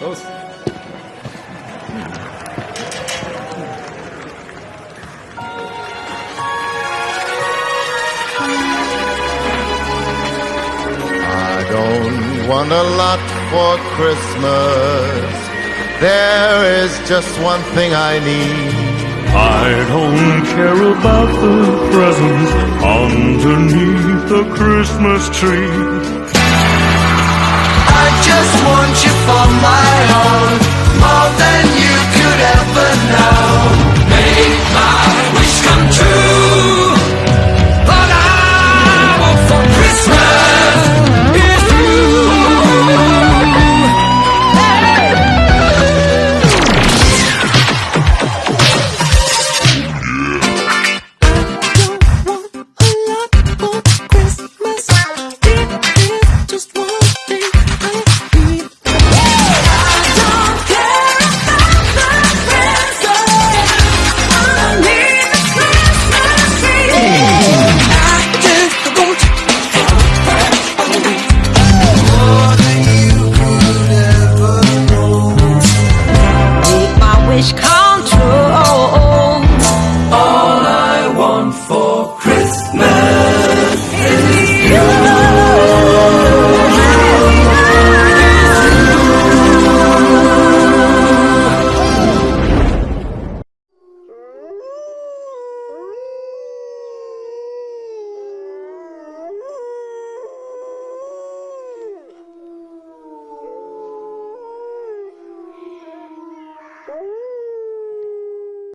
Los. I don't want a lot for Christmas. There is just one thing I need. I don't care about the presents underneath the Christmas tree. I just want you for my.